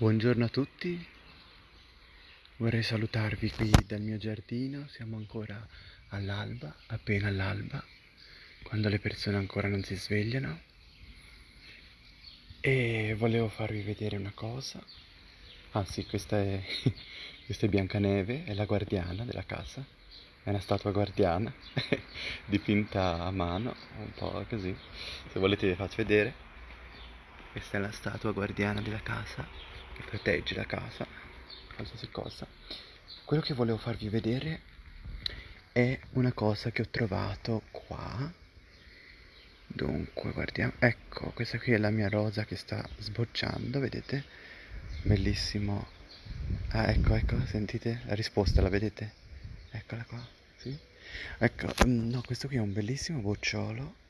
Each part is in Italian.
Buongiorno a tutti, vorrei salutarvi qui dal mio giardino, siamo ancora all'alba, appena all'alba, quando le persone ancora non si svegliano. E volevo farvi vedere una cosa, ah sì, questa è, questa è Biancaneve, è la guardiana della casa, è una statua guardiana dipinta a mano, un po' così, se volete vi faccio vedere, questa è la statua guardiana della casa protegge la casa, qualsiasi cosa. Quello che volevo farvi vedere è una cosa che ho trovato qua. Dunque, guardiamo. Ecco, questa qui è la mia rosa che sta sbocciando, vedete? Bellissimo. Ah, ecco, ecco, sentite? La risposta, la vedete? Eccola qua, sì? Ecco, mm, no, questo qui è un bellissimo bocciolo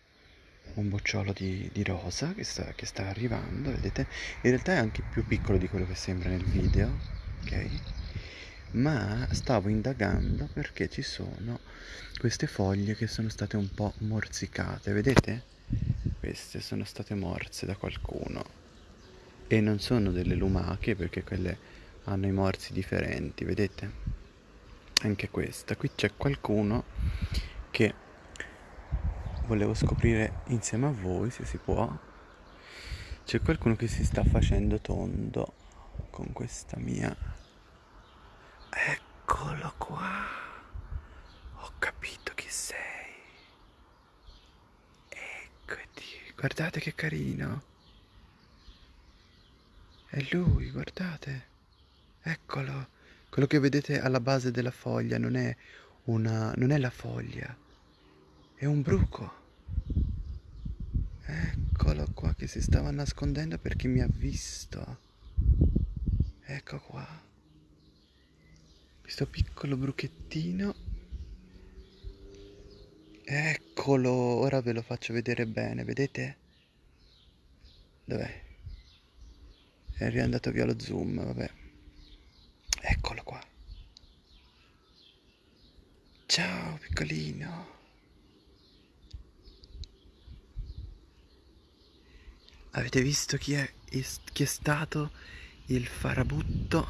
un bocciolo di, di rosa che sta, che sta, arrivando, vedete? In realtà è anche più piccolo di quello che sembra nel video, ok? Ma stavo indagando perché ci sono queste foglie che sono state un po' morsicate, vedete? Queste sono state morse da qualcuno e non sono delle lumache perché quelle hanno i morsi differenti, vedete? Anche questa, qui c'è qualcuno che volevo scoprire insieme a voi se si può. C'è qualcuno che si sta facendo tondo con questa mia. Eccolo qua. Ho capito chi sei. Eccoti. Guardate che carino. È lui, guardate. Eccolo. Quello che vedete alla base della foglia non è una. non è la foglia è un bruco. Eccolo qua che si stava nascondendo perché mi ha visto. Ecco qua. Questo piccolo bruchettino. Eccolo, ora ve lo faccio vedere bene, vedete? Dov'è? È riandato via lo zoom, vabbè. Eccolo qua. Ciao piccolino. Avete visto chi è, chi è stato il farabutto?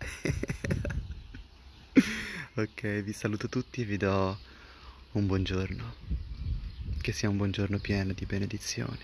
ok, vi saluto tutti e vi do un buongiorno. Che sia un buongiorno pieno di benedizioni.